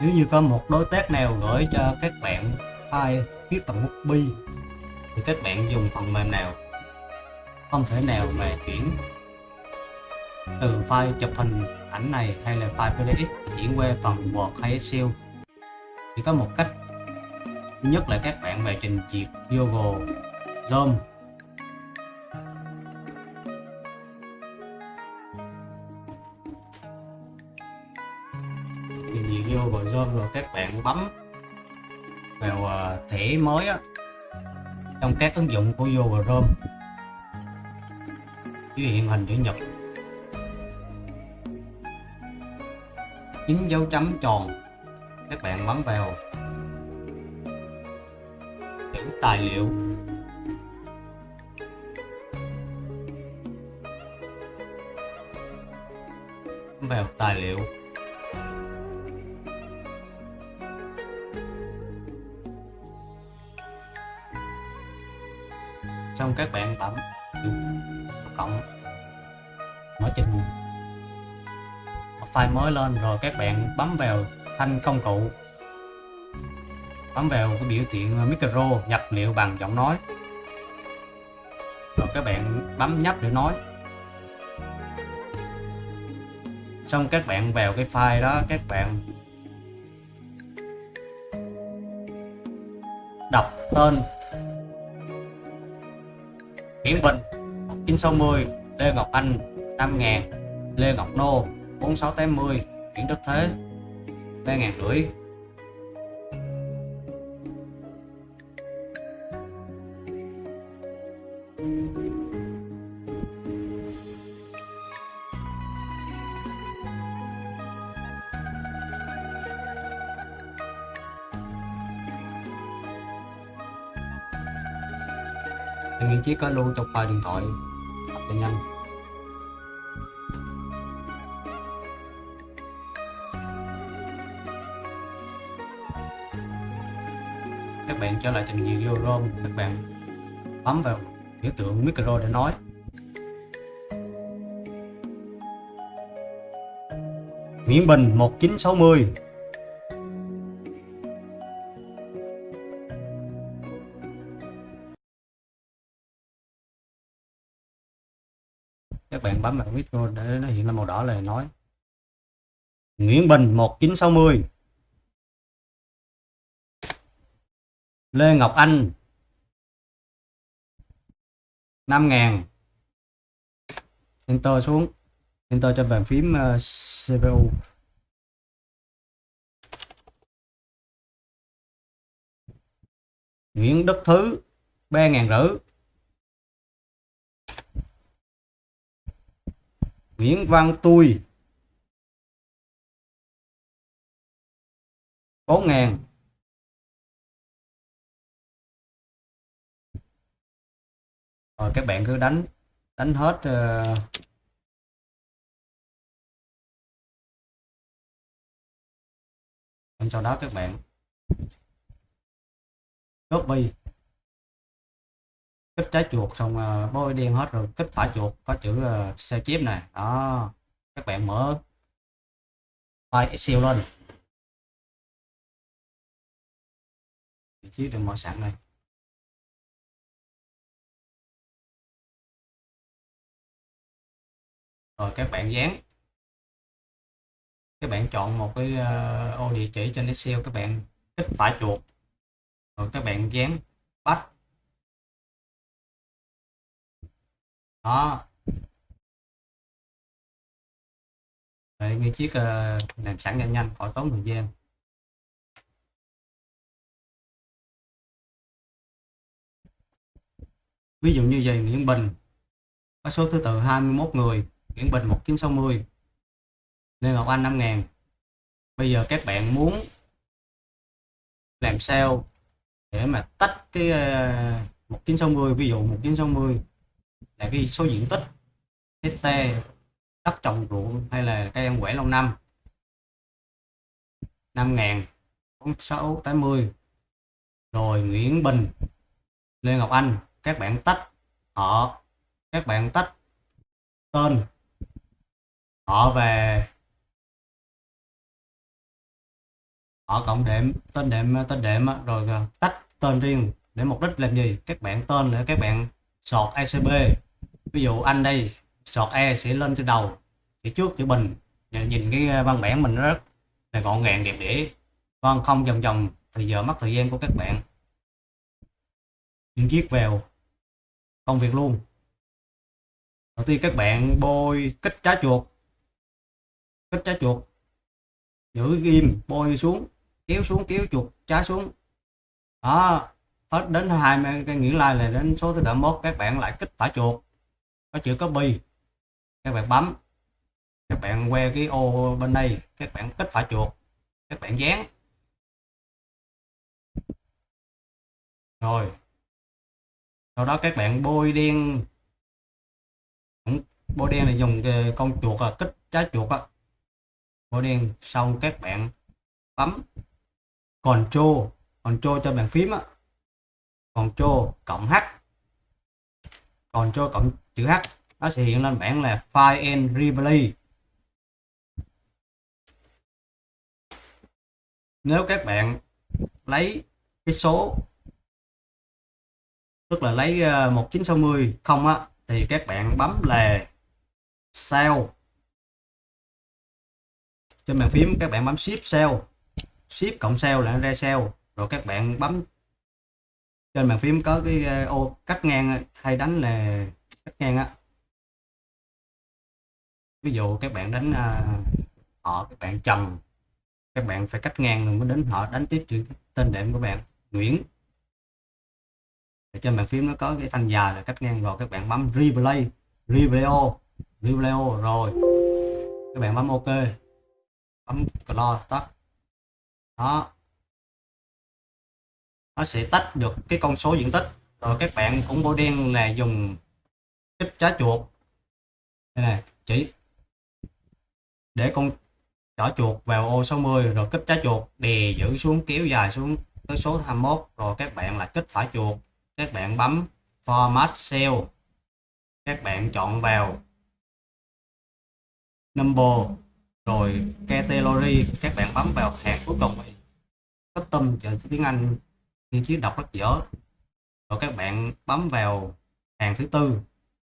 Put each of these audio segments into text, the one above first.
nếu như có một đối tác nào gửi cho các bạn file viết bằng bút bi, thì các bạn dùng phần mềm nào? Không thể nào mà chuyển từ file chụp hình ảnh này hay là file PDF chuyển qua phần Word hay Excel. Thì có một cách. Thứ nhất là các bạn về trình duyệt Google Chrome vô vào Google Chrome rồi các bạn bấm vào à, thẻ mới á, trong các ứng dụng của Google Chrome dưới hiện hình chữ nhật. Chín dấu chấm tròn. Các bạn bấm vào. Chữ tài liệu. Vào tài liệu. Xong các bạn bấm cộng mở trình. File mới lên rồi các bạn bấm vào thanh công cụ. Bấm vào cái biểu tượng micro nhập liệu bằng giọng nói. Rồi các bạn bấm nhấp để nói. Xong các bạn vào cái file đó, các bạn đọc tên Tiến Bình 960 Lê Ngọc Anh 5000 Lê Ngọc Nô 4680 Nguyễn Đức Thế 3 rưỡi. Anh Chí có luôn trong file điện thoại. Học cho nhanh. Các bạn trở lại trình duyệt vô ROM Các bạn bấm vào biểu tượng micro để nói. Nguyễn Bình 1960 bạn bấm vào micro để nó hiện lên màu đỏ là nói. Nguyễn Bình 1960 Lê Ngọc Anh 5000 Enter xuống, Enter cho bàn phím ờ, CPU Nguyễn Đức Thứ 3 Nguyễn Văn Tui. 4 ngàn. Rồi các bạn cứ đánh đánh hết uh, sau đó các bạn. Copy kích trái chuột xong à, uh, bôi đen hết rồi kích phải chuột có chữ uh, sao này đó các bạn mở file Excel lên. Vị trí được mở sẵn này rồi các bạn dán. Các bạn chọn một cái uh, ô địa chỉ trên Excel các bạn kích phải chuột. Rồi các bạn dán bắt. Đó. Đấy, nguyên chiếc ờ, uh, làm sẵn nhanh nhanh khỏi tốn thời gian. Ví dụ như vậy Nguyễn Bình có số thứ tự 21 người Nguyễn Bình 1960 Lê Ngọc Anh 5000 bây giờ các bạn muốn làm sao để mà tách cái ờ, uh, 1960 ví dụ 1960 là cái số diện tích ht đất trồng ruộng hay là cây ăn quả lâu năm 5 ngàn 680 rồi Nguyễn Bình, Lê Ngọc Anh, các bạn tách họ, các bạn tách tên họ về. Họ cộng đệm, tên đệm tên đệm rồi à, tách tên riêng để mục đích làm gì? Các bạn tên để các bạn sọt icb ví dụ anh đây, sọt E sẽ lên từ đầu chữ trước chữ bình. Nhìn cái ờ, văn bản mình rất là gọn gàng, đẹp đẽ. Con không vòng vòng thì giờ, mất thời gian của các bạn. Những chiếc vào công việc luôn. Đầu tiên các bạn bôi kích trái chuột. Kích trái chuột. Giữ ghim, bôi xuống, kéo xuống, kéo chuột, trái xuống. Đó, hết đến 20 cái nghĩa là là đến số thứ tự mốt, các bạn lại kích phải chuột có chữ copy các bạn bấm. Các bạn que cái ô bên đây. Các bạn kích phải chuột. Các bạn dán. Rồi. Sau đó các bạn bôi đen. Bôi đen là dùng con chuột à, kích trái chuột á. Bôi đen xong các bạn bấm control control cho bàn phím á. Control cộng H còn cho cộng chữ H, nó sẽ hiện lên bảng là File and Replay. Nếu các bạn lấy cái số, tức là lấy ờ, 1960 không á, thì các bạn bấm là sao trên bàn phím các bạn bấm shift cell shift cộng cell là ra cell rồi các bạn bấm trên bàn phím có cái ờ, ô, cách ngang ờ, hay đánh là cách ngang á. Ví dụ các bạn đánh ờ, họ, các bạn trần các bạn phải cách ngang rồi mới đến họ, đánh tiếp chữ tên đệm của bạn, Nguyễn. Ở trên bàn phím nó có cái thanh dài là cách ngang rồi, các bạn bấm replay replay replay rồi. Các bạn bấm ok, bấm close tắt. Đó nó sẽ tách được cái con số diện tích. Rồi các bạn cũng bôi đen là dùng kích trái chuột. Đây này chỉ để con chỏ chuột vào ô 60 rồi kích trái chuột, đè giữ xuống, kéo dài xuống tới số 21 rồi các bạn là kích phải chuột. Các bạn bấm format cell. Các bạn chọn vào number, rồi category. Các bạn bấm vào hàng cuối cùng. Custom chờ tiếng Anh nhưng cứu đọc rất dở. Rồi các bạn bấm vào hàng thứ tư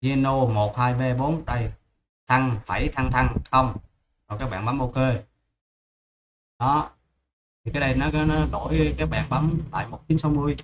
Geno 12B4 đây. Thăng phẩy thăng thăng, không. Rồi các bạn bấm ok. Đó. Thì cái đây nó nó đổi, các bạn bấm lại 1960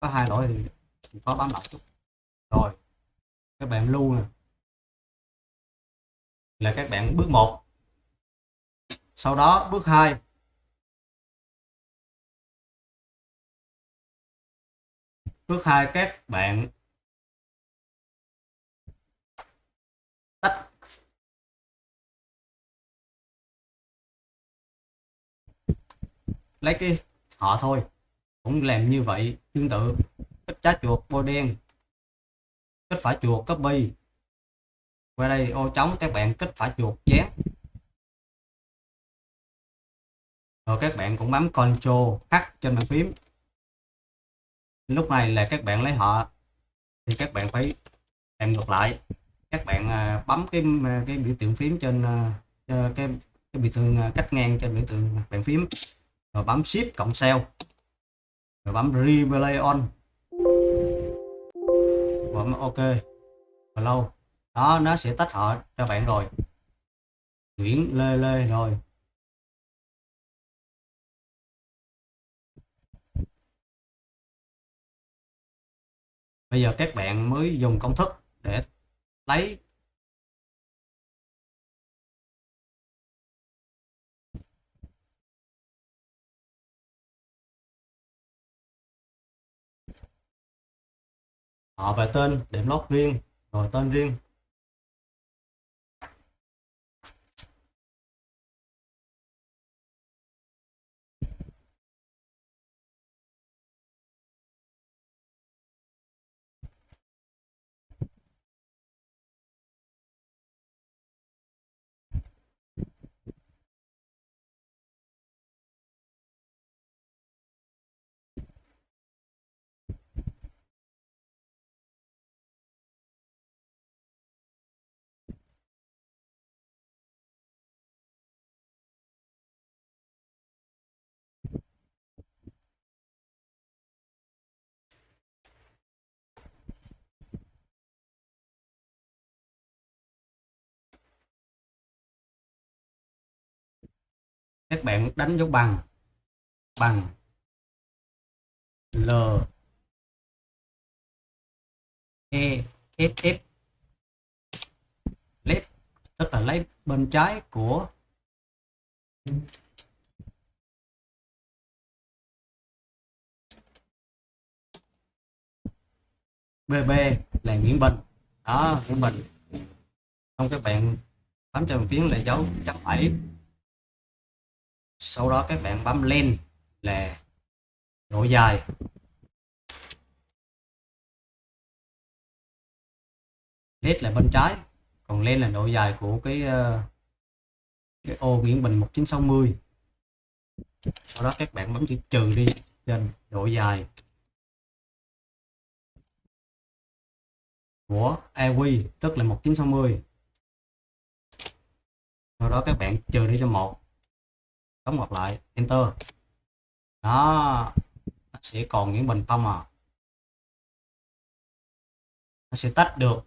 có hai lỗi thì có bấm lại chút. Rồi, các bạn lưu nè. Là các bạn bước 1 sau đó bước 2 bước 2 các bạn. Tách. Lấy cái họ thôi. Cũng làm như vậy, tương tự. Kết trái chuột bôi đen. Kết phải chuột copy qua đây ô trống, các bạn kết phải chuột dán rồi các bạn cũng bấm Ctrl H trên bàn phím lúc này là các bạn lấy họ, thì các bạn phải làm ngược lại. Các bạn à, bấm cái à, cái biểu tượng phím trên à, cái cái biểu tượng cách ngang trên biểu tượng bàn phím. Rồi bấm shift cộng cell. Rồi bấm replay on. Bấm ok. Lâu. Đó, nó sẽ tách họ cho bạn rồi. Nguyễn Lê Lê rồi. Bây giờ các bạn mới dùng công thức để lấy. Họ về tên đệm lót riêng, rồi tên riêng. Các bạn đánh dấu bằng. Bằng. L. E. F. F. Left. Tức là lấy bên trái của BB là Nguyễn Bình. Đó, Nguyễn Bình. Không các bạn bấm cho phiến là dấu chấm phẩy sau đó các bạn bấm lên là độ dài. Led là bên trái còn lên là độ dài của cái, ờ, cái ô Nguyễn Bình 1960 sau đó các bạn bấm chữ trừ đi trên độ dài. Của AQ tức là 1960 sau đó các bạn trừ đi cho một đóng ngoặc lại. Enter. Đó. Nó sẽ còn những bình không à. Nó sẽ tách được.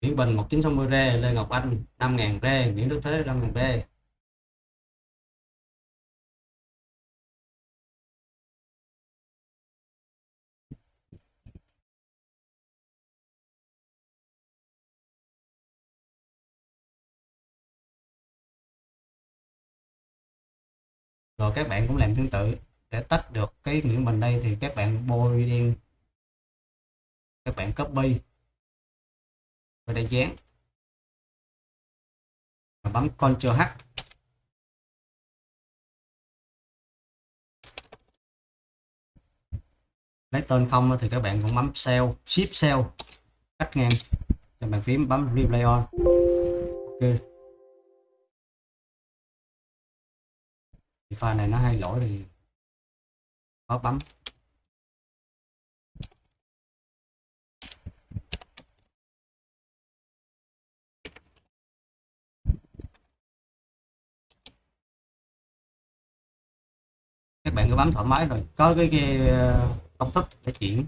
Nguyễn Bình 1960 rê Lê Ngọc Anh 5.000 rê Nguyễn Đức Thế 5.000 rê rồi các bạn cũng làm tương tự. Để tách được cái Nguyễn Bình đây thì các bạn bôi đen các bạn copy. Và đây dán. Và bấm Ctrl H. Lấy tên không thì các bạn cũng bấm cell, shift cell cách ngang. Cho bàn phím bấm replay on. Ok. Thì file này nó hay lỗi thì có bấm. Các bạn cứ bấm thoải mái rồi có cái, cái ờ, công thức để chuyển.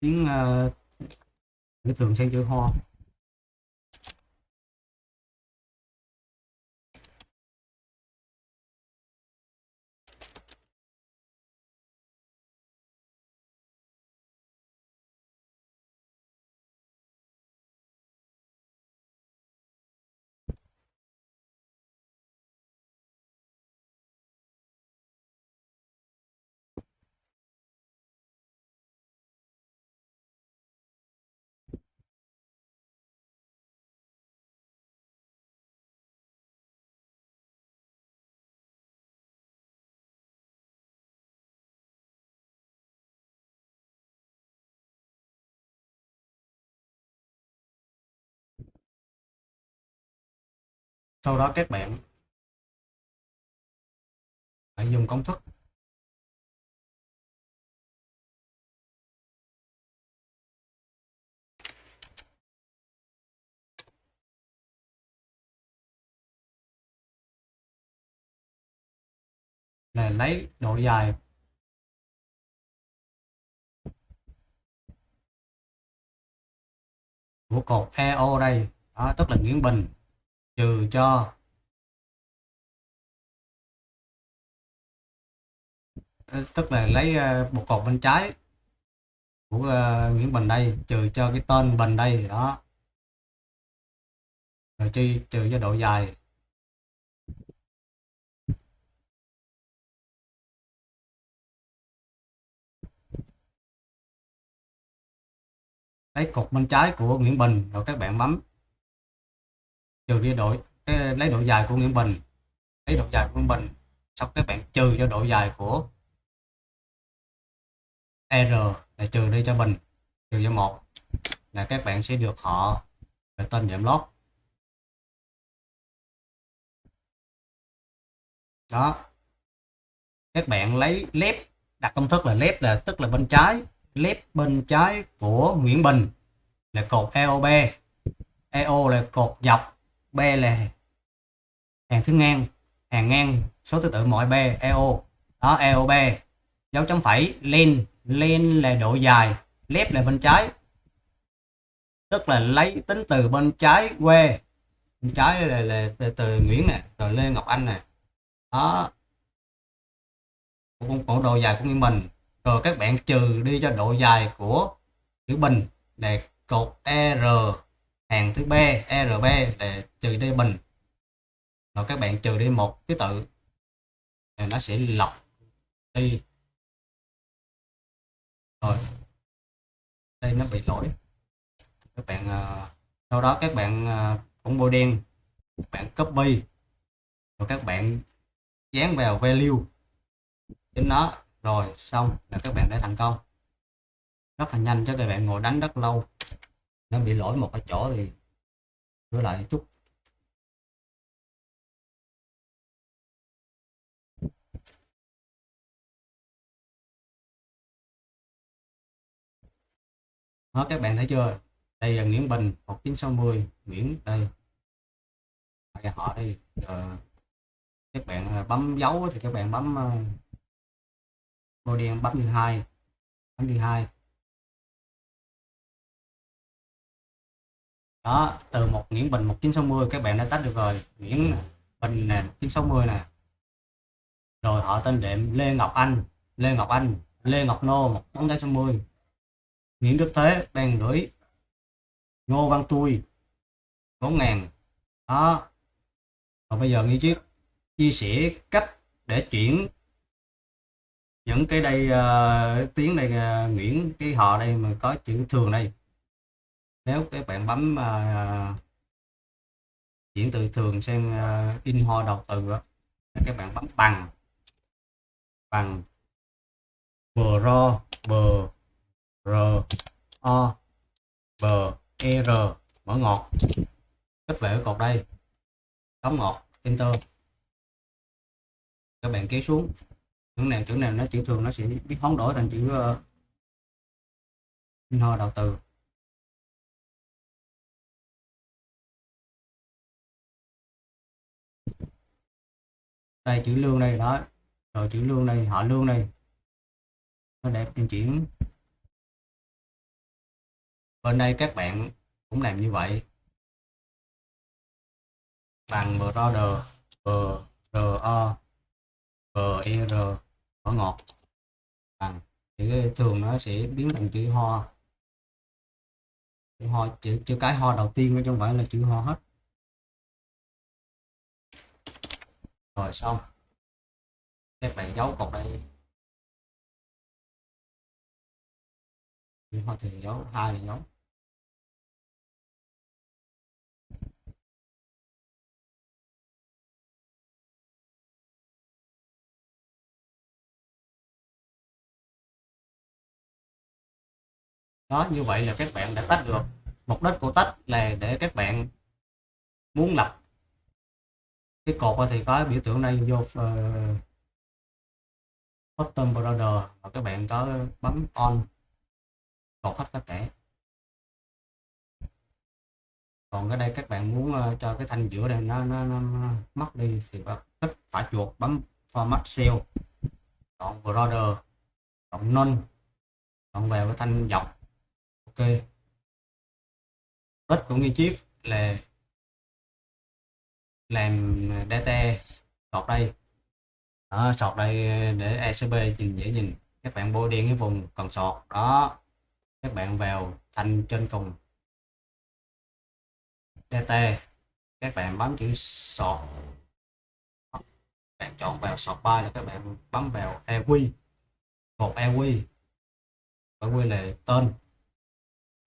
Tiếng ờ, uh, thường sang chữ ho sau đó các bạn hãy dùng công thức. Là lấy độ dài. Của cột EO đây. Đó, tức là Nguyễn Bình trừ cho. Ờ, tức là lấy ờ, một cột bên trái của ờ, Nguyễn Bình đây, trừ cho cái tên Bình đây, đó. Rồi chi, trừ cho độ dài. Lấy cột bên trái của Nguyễn Bình, rồi các bạn bấm trừ đi độ cái, lấy độ dài của Nguyễn Bình. Lấy độ dài của Nguyễn Bình xong các bạn trừ cho độ dài của R là trừ đi cho Bình trừ cho một là các bạn sẽ được họ về tên giảm lót. Đó. Các bạn lấy lép đặt công thức là lép là tức là bên trái lép bên trái của Nguyễn Bình là cột EOB EO là cột dọc. B là hàng thứ ngang hàng ngang số thứ tự mọi B EO đó EOB dấu chấm phẩy lên lên là độ dài left là bên trái. Tức là lấy tính từ bên trái quê bên trái là, là, là từ Nguyễn nè rồi Lê Ngọc Anh nè. Đó. Cũng, cũng độ dài của Nguyễn Bình. Rồi các bạn trừ đi cho độ dài của chữ Bình này cột R hàng thứ B RB để trừ đi Bình. Rồi các bạn trừ đi một cái tự thì nó sẽ lọc đi. Rồi, đây nó bị lỗi. Các bạn ờ, sau đó các bạn ờ, cũng bôi đen, các bạn copy. Rồi các bạn dán vào value đến nó. Rồi xong là các bạn đã thành công. Rất là nhanh cho các bạn ngồi đánh rất lâu nó bị lỗi một cái chỗ thì sửa lại chút. Đó các bạn thấy chưa? Đây là Nguyễn Bình 1960 Nguyễn đây. Đây họ đây Giờ, các bạn ờ, bấm dấu thì các bạn bấm ờ, màu đen bấm như hai bấm như hai. Đó từ một Nguyễn Bình 1960 các bạn đã tách được rồi. Nguyễn Bình nè 1960 nè. Rồi họ tên đệm Lê Ngọc Anh Lê Ngọc Anh Lê Ngọc Nô 1960 Nguyễn Đức Thế đang gửi Ngô Văn Tui 4 ngàn. Đó. Và bây giờ nghi chiếc chia sẻ cách để chuyển những cái đây uh, tiếng đây uh, Nguyễn cái họ đây mà có chữ thường đây nếu các bạn bấm uh, chuyển từ thường sang uh, à, in hoa đầu từ đó, các bạn bấm bằng. Bằng. Bờ ro bờ r o b e r. Mở ngọt. Kết về ở cột đây. Đóng ngọt. Enter. Các bạn kéo xuống. Chữ nào chữ nào nó chữ thường nó sẽ biết hoán đổi thành chữ uh, hoa đầu từ. Đây chữ lương đây đó. Rồi chữ lương đây họ lương đây. Nó đẹp trên chuyển. Bên đây các bạn cũng làm như vậy. Bằng brother b r o b e r ở ngọt. Bằng thì thường nó sẽ biến thành chữ ho. Chữ ho chữ, chữ cái ho đầu tiên chứ không phải là chữ ho hết. Rồi, xong. Các bạn giấu cột đây ho thì dấu hai là dấu đó, như vậy là các bạn đã tách được. Mục đích của tách là để các bạn muốn lập cái cột thì có biểu tượng này vô uh, bottom border và các bạn có bấm on cột hết tất cả. Còn cái đây các bạn muốn uh, cho cái thanh giữa đây nó, nó, nó, nó mất đi thì tích phải chuột bấm format cell chọn border chọn none chọn vào cái thanh dọc. Ok. Rất cũng như chiếc là làm data sọt đây. Đó, sọt đây để ECB nhìn dễ nhìn. Các bạn bôi đen cái vùng cần sọt. Đó các bạn vào thanh trên cùng. Data các bạn bấm chữ sọt. Bạn chọn vào sọt bay là các bạn bấm vào EQ một EQ EQ là tên.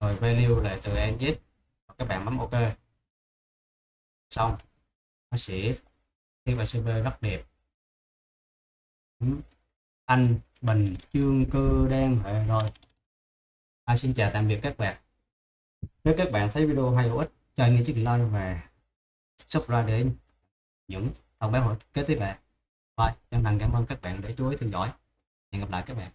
Rồi value là từ NZ các bạn bấm OK. Xong nó sẽ cái bài server rất đẹp ừ. anh bình chương cơ đen hệ rồi à, xin chào tạm biệt các bạn nếu các bạn thấy video hay hữu ích cho anh chiếc like và subscribe để những thông báo kế tiếp về. Và chân thành cảm ơn các bạn để chú ý theo dõi. Hẹn gặp lại các bạn.